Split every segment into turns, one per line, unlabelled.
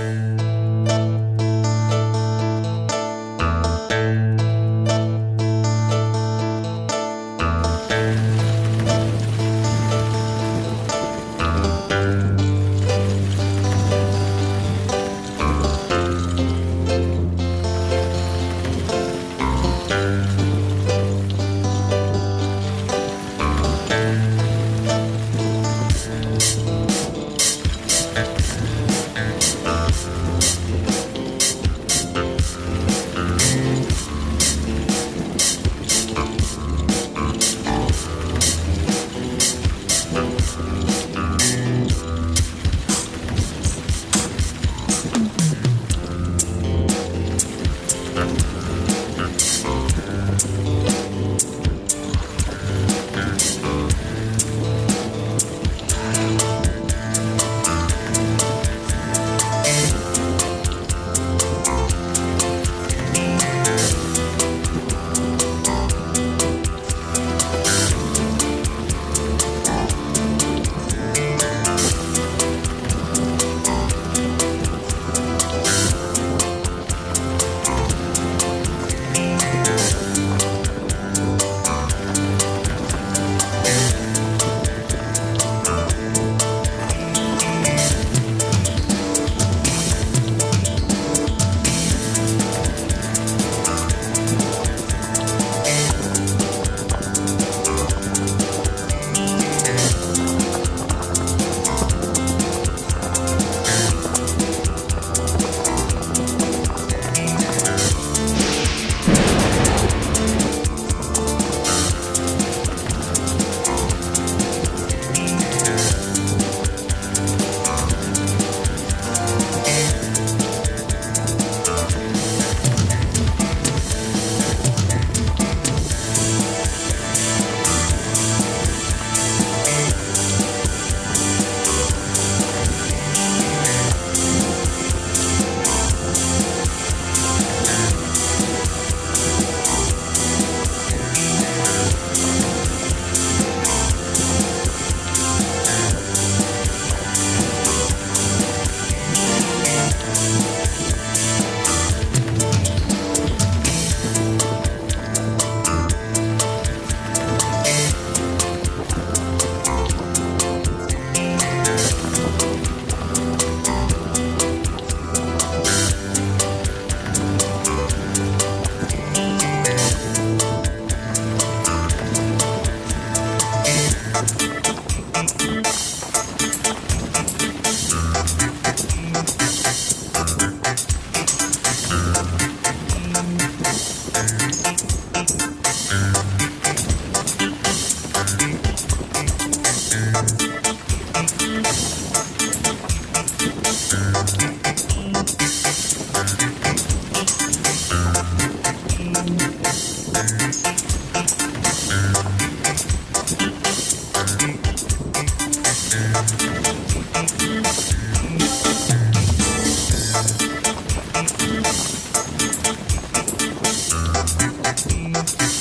Bye. thank you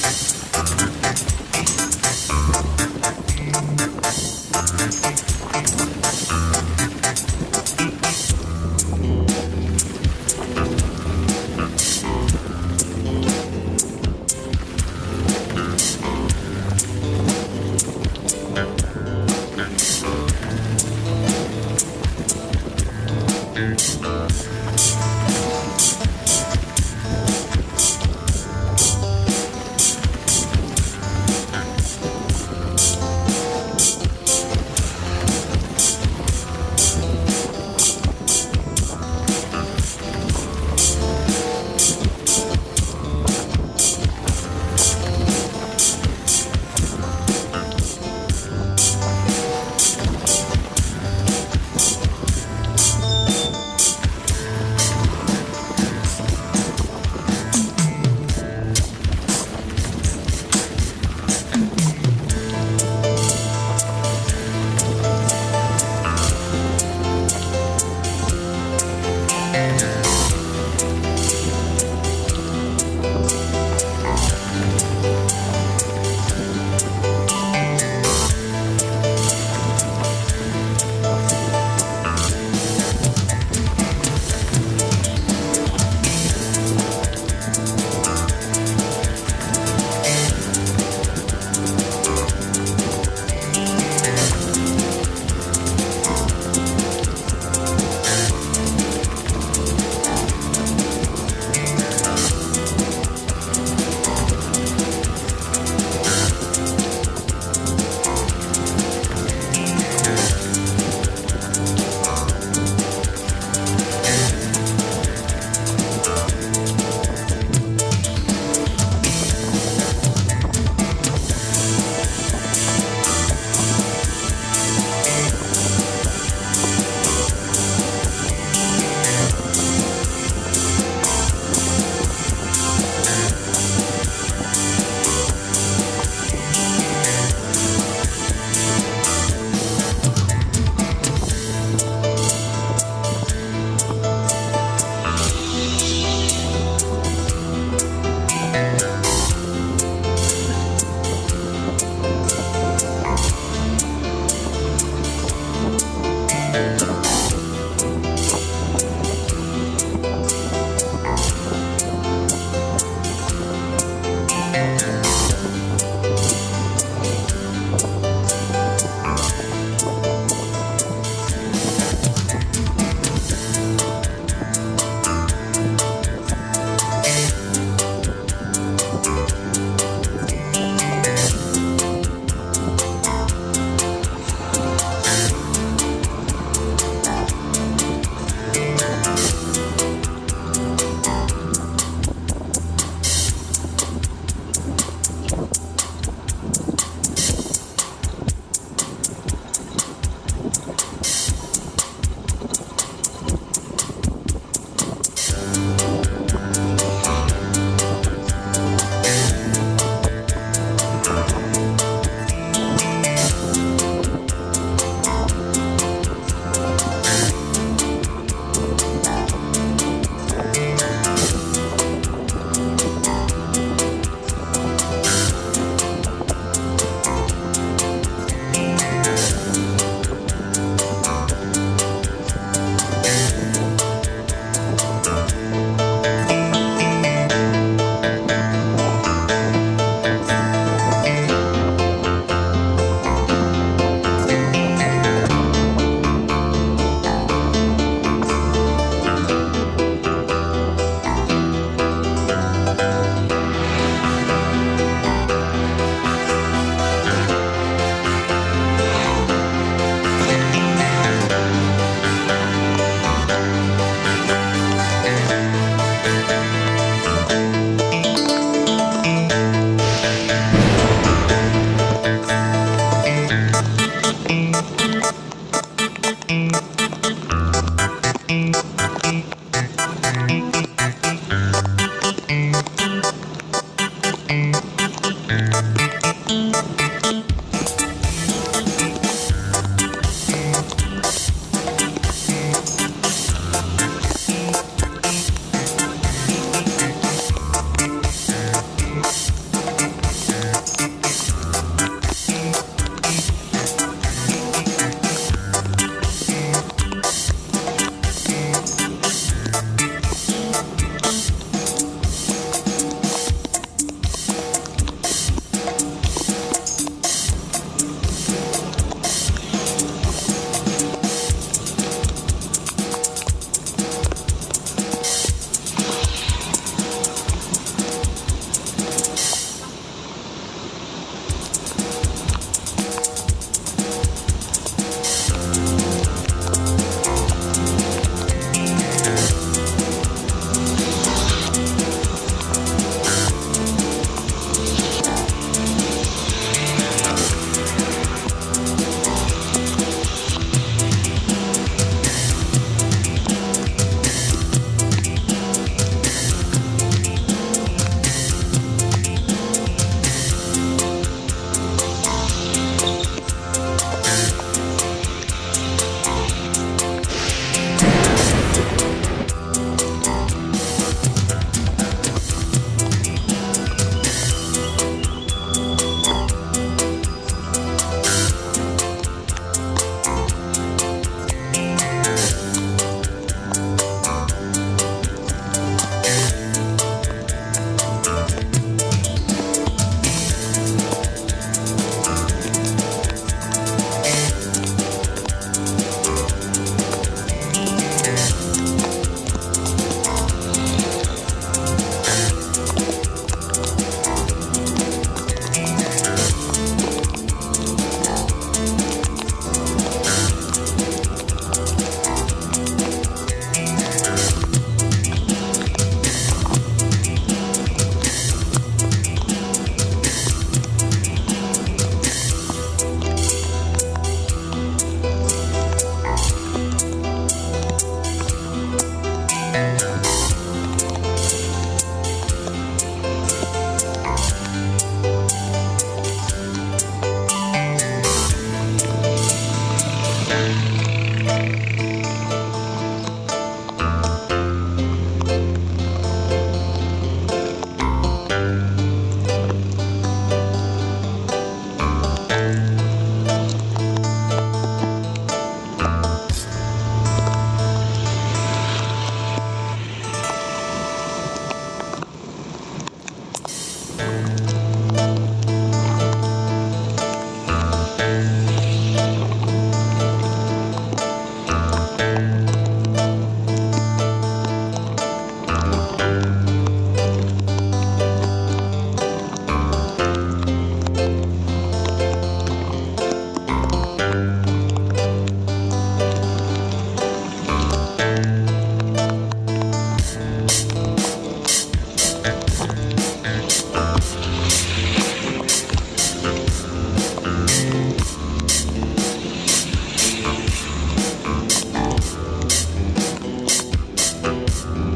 Thank you.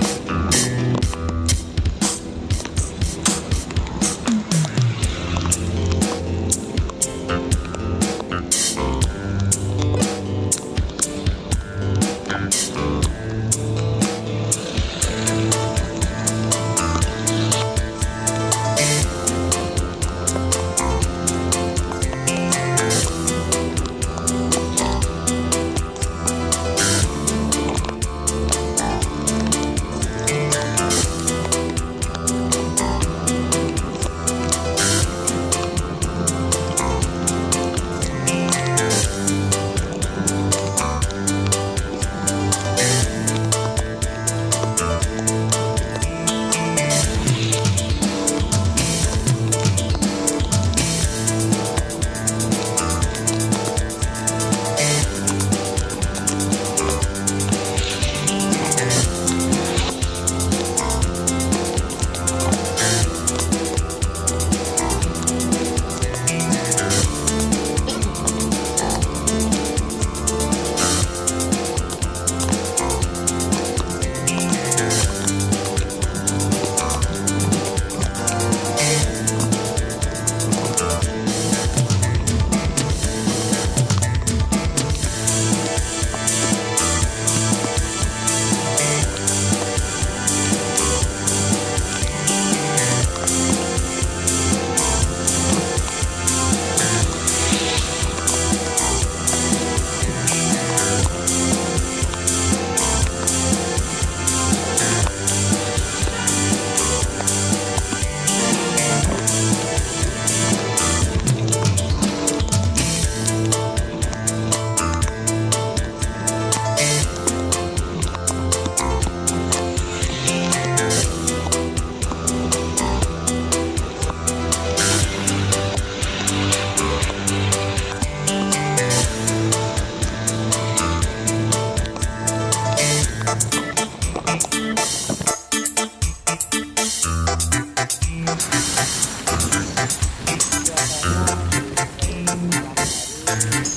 Thank you.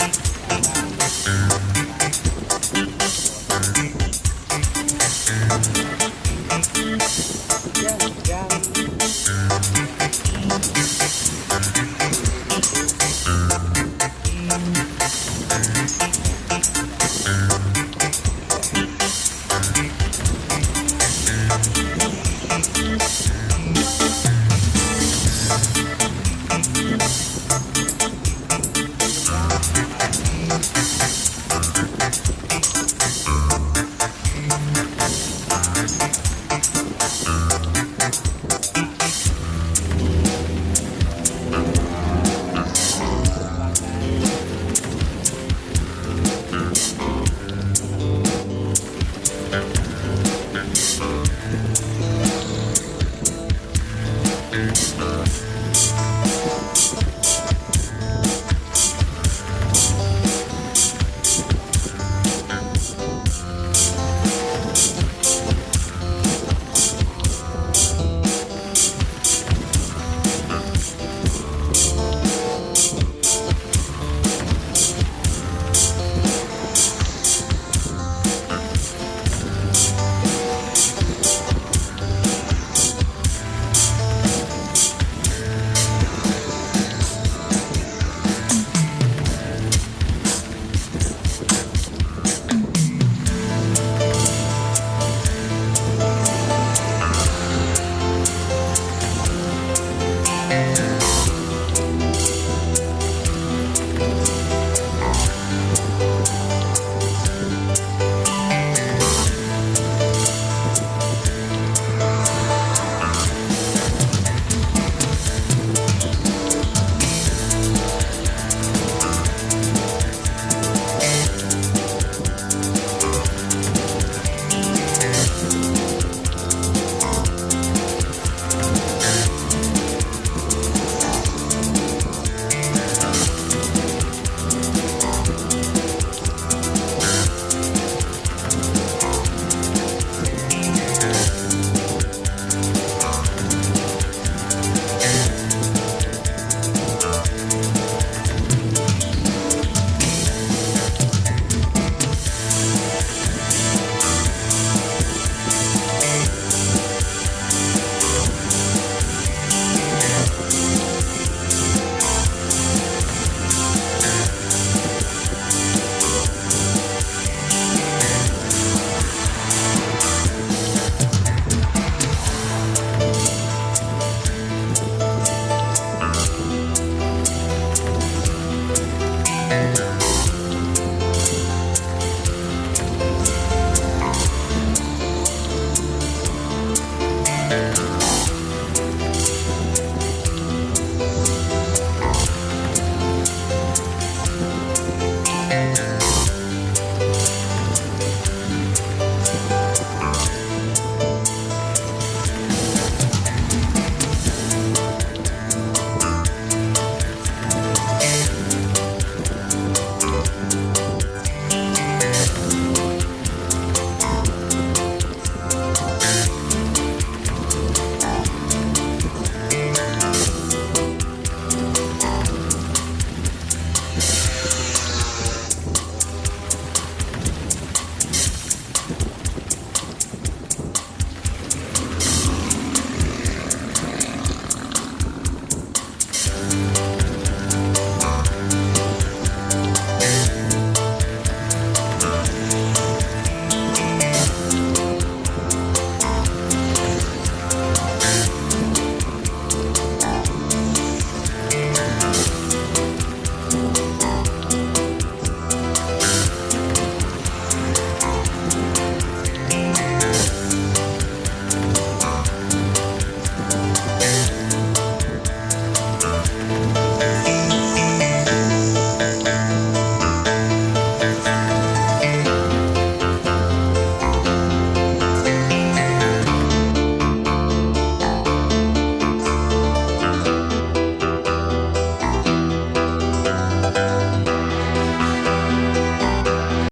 Thank you.